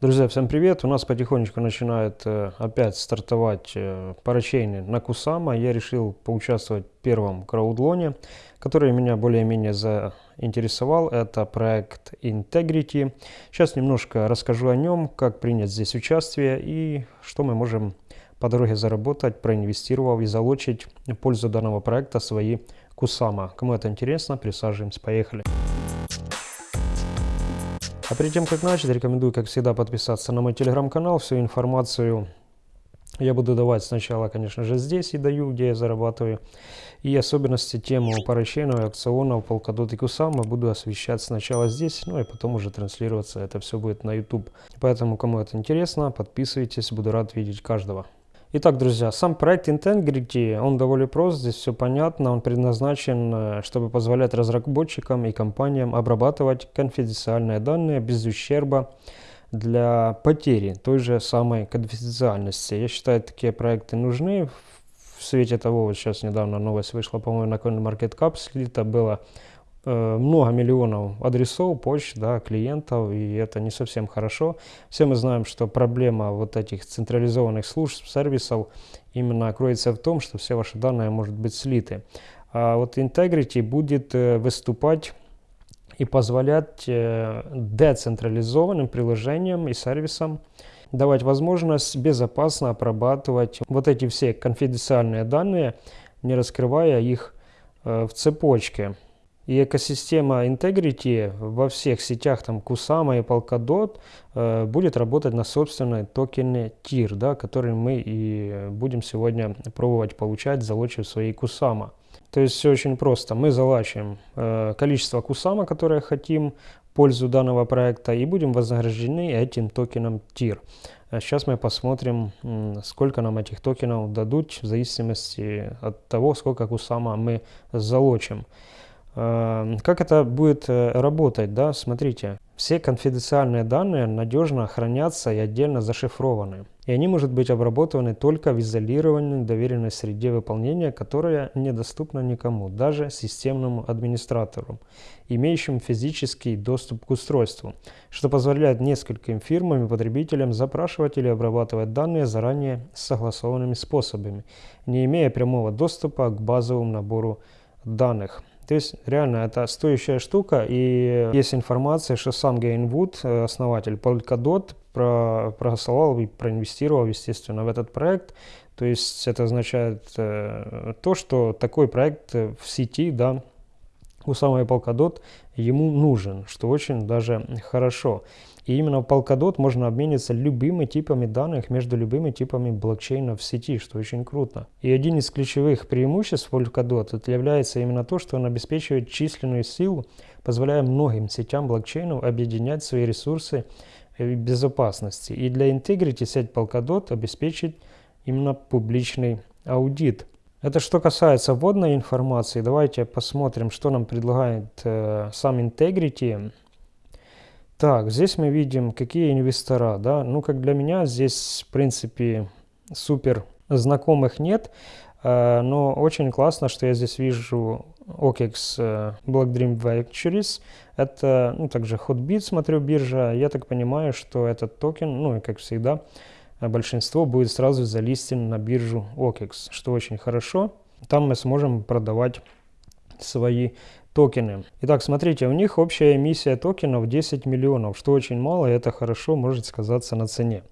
Друзья, всем привет! У нас потихонечку начинает э, опять стартовать э, парачейны на Кусама. Я решил поучаствовать в первом краудлоне, который меня более-менее заинтересовал. Это проект Integrity. Сейчас немножко расскажу о нем, как принять здесь участие и что мы можем по дороге заработать, проинвестировав и залочить в пользу данного проекта свои Кусама. Кому это интересно, присаживаемся, поехали! А перед тем, как начать, рекомендую, как всегда, подписаться на мой телеграм-канал. Всю информацию я буду давать сначала, конечно же, здесь и даю, где я зарабатываю. И особенности тему парачейнов, акционов, Polkadot и Kusama буду освещать сначала здесь, ну и потом уже транслироваться. Это все будет на YouTube. Поэтому, кому это интересно, подписывайтесь, буду рад видеть каждого. Итак, друзья, сам проект Integrity, он довольно прост, здесь все понятно, он предназначен, э, чтобы позволять разработчикам и компаниям обрабатывать конфиденциальные данные без ущерба для потери той же самой конфиденциальности. Я считаю, такие проекты нужны. В свете того, вот сейчас недавно новость вышла, по-моему, на CoinMarketCap, слито было много миллионов адресов, почт, да, клиентов, и это не совсем хорошо. Все мы знаем, что проблема вот этих централизованных служб, сервисов именно кроется в том, что все ваши данные может быть слиты. А вот Integrity будет э, выступать и позволять э, децентрализованным приложениям и сервисам давать возможность безопасно обрабатывать вот эти все конфиденциальные данные, не раскрывая их в цепочке. И экосистема Integrity во всех сетях, там Kusama и Polkadot, э, будет работать на собственной токене TIR, да, который мы и будем сегодня пробовать получать, залочив свои Kusama. То есть все очень просто. Мы залачиваем э, количество Kusama, которое хотим, пользу данного проекта, и будем вознаграждены этим токеном TIR. Сейчас мы посмотрим, сколько нам этих токенов дадут, в зависимости от того, сколько Kusama мы залочим. Эм, как это будет э, работать? Да? Смотрите, все конфиденциальные данные надежно хранятся и отдельно зашифрованы. И они могут быть обработаны только в изолированной доверенной среде выполнения, которая недоступна никому, даже системному администратору, имеющим физический доступ к устройству, что позволяет нескольким фирмам и потребителям запрашивать или обрабатывать данные заранее согласованными способами, не имея прямого доступа к базовому набору данных. То есть реально это стоящая штука, и есть информация, что сам Гейнвуд, э, основатель Polkadot, про, проголосовал и проинвестировал, естественно, в этот проект. То есть это означает э, то, что такой проект в сети, да, у самой Polkadot ему нужен, что очень даже хорошо. И именно в Polkadot можно обмениться любыми типами данных между любыми типами блокчейнов в сети, что очень круто. И один из ключевых преимуществ Polkadot это является именно то, что он обеспечивает численную силу, позволяя многим сетям блокчейнов объединять свои ресурсы безопасности. И для Integrity сеть Polkadot обеспечит именно публичный аудит. Это что касается вводной информации. Давайте посмотрим, что нам предлагает э, сам Integrity. Так, здесь мы видим, какие инвестора, да. Ну, как для меня, здесь, в принципе, супер знакомых нет. Э, но очень классно, что я здесь вижу OKEX э, Black Dream Ventures. Это, ну, также Hotbit, смотрю, биржа. Я так понимаю, что этот токен, ну, и как всегда, большинство будет сразу залистен на биржу OKEX, что очень хорошо. Там мы сможем продавать свои токены. Итак, смотрите, у них общая эмиссия токенов 10 миллионов, что очень мало, и это хорошо может сказаться на цене.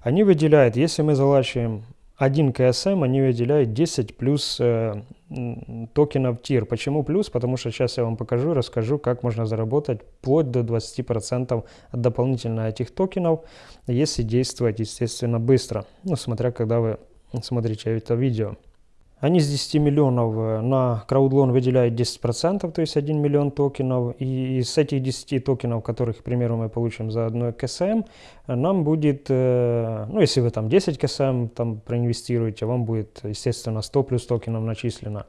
Они выделяют, если мы залачиваем один КСМ, они выделяют 10 плюс э, токенов TIR. Почему плюс? Потому что сейчас я вам покажу, расскажу, как можно заработать вплоть до 20% дополнительно этих токенов, если действовать, естественно, быстро. Ну, смотря когда вы смотрите это видео. Они с 10 миллионов э, на crowdloan выделяют 10%, то есть 1 миллион токенов. И из этих 10 токенов, которых, к примеру, мы получим за одно KSM, нам будет, э, ну если вы там 10 KSM там проинвестируете, вам будет, естественно, 100 плюс токенов начислено.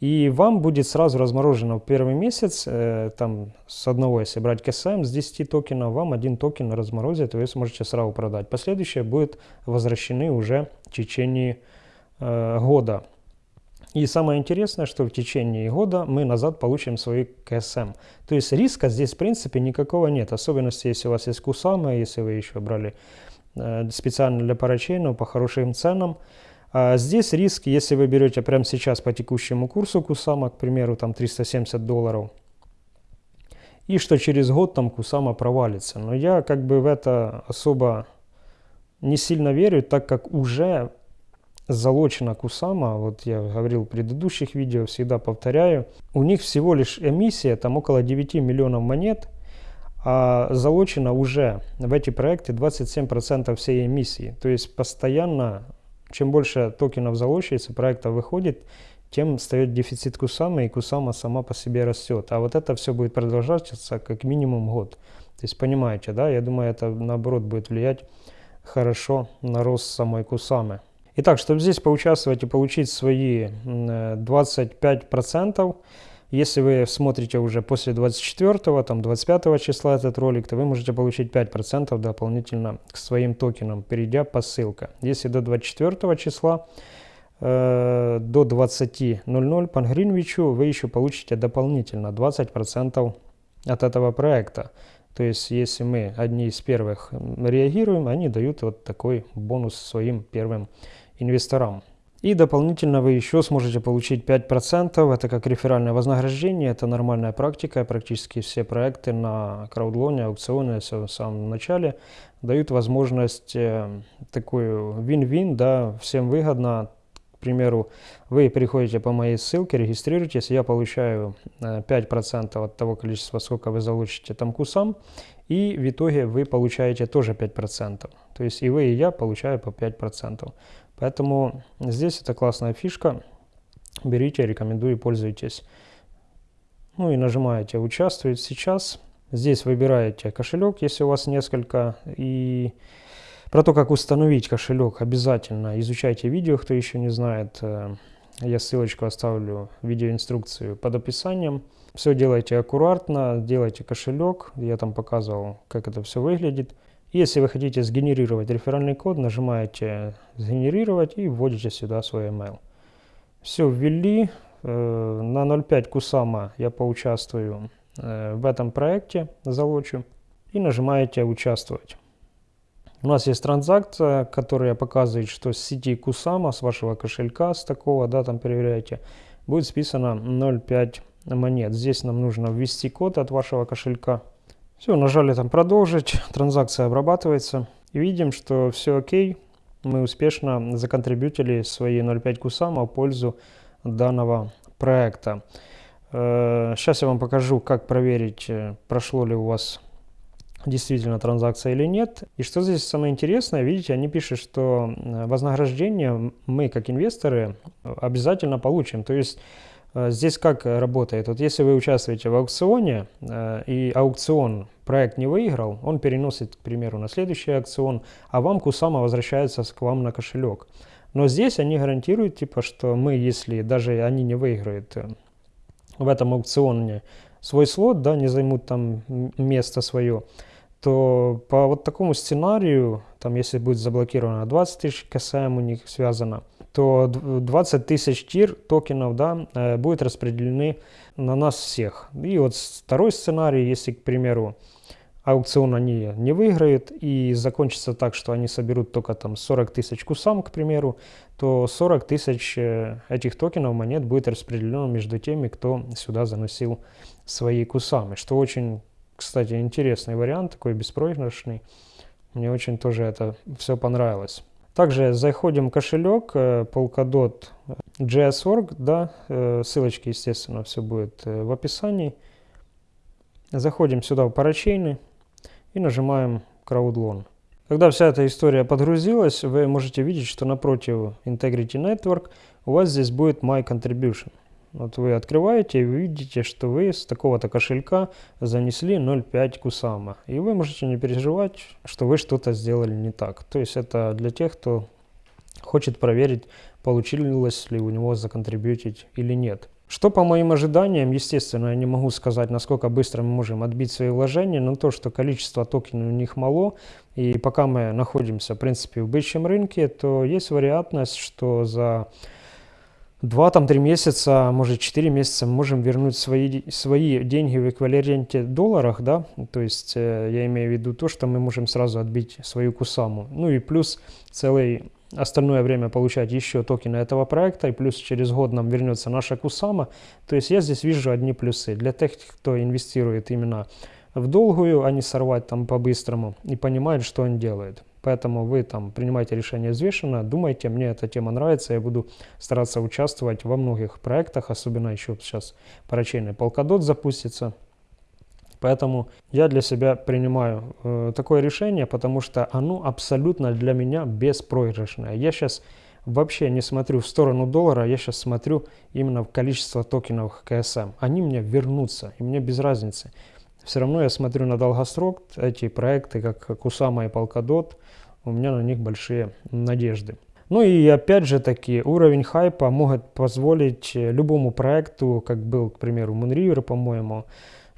И вам будет сразу разморожено в первый месяц, э, там с одного, если брать KSM, с 10 токенов, вам один токен разморозят, и вы сможете сразу продать. Последующие будут возвращены уже в течение года. И самое интересное, что в течение года мы назад получим свои КСМ. То есть риска здесь в принципе никакого нет. Особенности, если у вас есть Кусама, если вы еще брали э, специально для парачейнов по хорошим ценам. А здесь риск, если вы берете прямо сейчас по текущему курсу Кусама, к примеру, там 370 долларов, и что через год там Кусама провалится. Но я как бы в это особо не сильно верю, так как уже залочена Кусама, вот я говорил в предыдущих видео, всегда повторяю, у них всего лишь эмиссия, там около 9 миллионов монет, а залочено уже в эти проекты 27% всей эмиссии. То есть постоянно, чем больше токенов залочивается, проектов выходит, тем встает дефицит Кусама, и Кусама сама по себе растет. А вот это все будет продолжаться как минимум год. То есть понимаете, да, я думаю, это наоборот будет влиять хорошо на рост самой Кусамы. Итак, чтобы здесь поучаствовать и получить свои 25%, если вы смотрите уже после 24, там 25 числа этот ролик, то вы можете получить 5% дополнительно к своим токенам, перейдя по ссылке. Если до 24 числа э, до 20.00 по Гринвичу вы еще получите дополнительно 20% от этого проекта. То есть, если мы одни из первых реагируем, они дают вот такой бонус своим первым инвесторам. И дополнительно вы еще сможете получить 5%, это как реферальное вознаграждение, это нормальная практика, практически все проекты на краудлоне, аукционе, все в самом начале дают возможность э, такую вин-вин, да, всем выгодно, примеру, вы приходите по моей ссылке, регистрируетесь, я получаю 5% э, от того количества, сколько вы залучите там кусам, и в итоге вы получаете тоже 5%. То есть и вы, и я получаю по 5%. Поэтому здесь это классная фишка. Берите, рекомендую, пользуйтесь. Ну и нажимаете «Участвовать сейчас». Здесь выбираете кошелек, если у вас несколько. И про то, как установить кошелек, обязательно изучайте видео, кто еще не знает. Э, я ссылочку оставлю, видеоинструкцию под описанием. Все делайте аккуратно, делайте кошелек. Я там показывал, как это все выглядит. Если вы хотите сгенерировать реферальный код, нажимаете «Сгенерировать» и вводите сюда свой email. Все ввели. Э, на 0.5 Кусама я поучаствую э, в этом проекте, залочу. И нажимаете «Участвовать». У нас есть транзакция, которая показывает, что с сети Кусама, с вашего кошелька, с такого, да, там проверяете, будет списано 0.5 монет. Здесь нам нужно ввести код от вашего кошелька. Все, нажали там продолжить, транзакция обрабатывается. И видим, что все окей, мы успешно законтрибьютили свои 0.5 кусама в пользу данного проекта. Сейчас э, я вам покажу, как проверить, э, прошло ли у вас действительно транзакция или нет. И что здесь самое интересное, видите, они пишут, что э, вознаграждение мы, как инвесторы, обязательно получим. То есть Э, здесь как работает? Вот если вы участвуете в аукционе, э, и аукцион проект не выиграл, он переносит, к примеру, на следующий аукцион, а вам Кусама возвращается к вам на кошелек. Но здесь они гарантируют, типа, что мы, если даже они не выиграют в этом аукционе свой слот, да, не займут там место свое, то по вот такому сценарию, там, если будет заблокировано 20 тысяч КСМ у них связано, то 20 тысяч тир токенов да, э, будет распределены на нас всех. И вот второй сценарий, если, к примеру, аукцион они не выиграют и закончится так, что они соберут только там 40 тысяч кусам, к примеру, то 40 тысяч э, этих токенов монет будет распределено между теми, кто сюда заносил свои кусамы, что очень, кстати, интересный вариант, такой беспроигрышный. Мне очень тоже это все понравилось. Также заходим в кошелек э, Polkadot JS.org, да, э, ссылочки, естественно, все будет э, в описании. Заходим сюда в парачейны и нажимаем CrowdLoan. Когда вся эта история подгрузилась, вы можете видеть, что напротив Integrity Network у вас здесь будет My Contribution. Вот вы открываете и видите, что вы с такого-то кошелька занесли 0,5 кусама. И вы можете не переживать, что вы что-то сделали не так. То есть это для тех, кто хочет проверить, получилось ли у него законтрибьютить или нет. Что по моим ожиданиям, естественно, я не могу сказать, насколько быстро мы можем отбить свои вложения, но то, что количество токенов у них мало, и пока мы находимся, в принципе, в бычьем рынке, то есть вероятность, что за два там три месяца, может четыре месяца мы можем вернуть свои, свои деньги в эквиваленте долларах, да, то есть э, я имею в виду то, что мы можем сразу отбить свою кусаму. Ну и плюс целый остальное время получать еще токены этого проекта, и плюс через год нам вернется наша кусама. То есть я здесь вижу одни плюсы. Для тех, кто инвестирует именно в долгую, а не сорвать там по-быстрому, и понимает, что он делает. Поэтому вы там принимаете решение взвешенно, думайте, мне эта тема нравится, я буду стараться участвовать во многих проектах, особенно еще сейчас парачейный полкадот запустится. Поэтому я для себя принимаю э, такое решение, потому что оно абсолютно для меня беспроигрышное. Я сейчас вообще не смотрю в сторону доллара, я сейчас смотрю именно в количество токенов КСМ. Они мне вернутся, и мне без разницы. Все равно я смотрю на долгосрок, эти проекты, как Кусама и Полкадот, у меня на них большие надежды. Ну и опять же таки, уровень хайпа может позволить любому проекту, как был, к примеру, Moonriver, по-моему,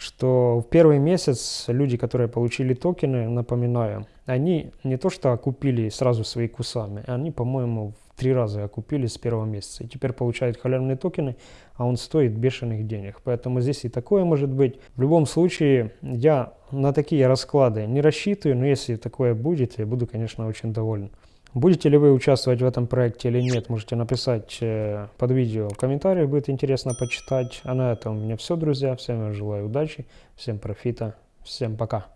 что в первый месяц люди, которые получили токены, напоминаю, они не то что окупили сразу свои кусами, они, по-моему, в три раза окупили с первого месяца. И теперь получают халявные токены, а он стоит бешеных денег. Поэтому здесь и такое может быть. В любом случае, я на такие расклады не рассчитываю, но если такое будет, я буду, конечно, очень доволен. Будете ли вы участвовать в этом проекте или нет, можете написать э, под видео в комментариях, будет интересно почитать. А на этом у меня все, друзья. Всем желаю удачи, всем профита, всем пока.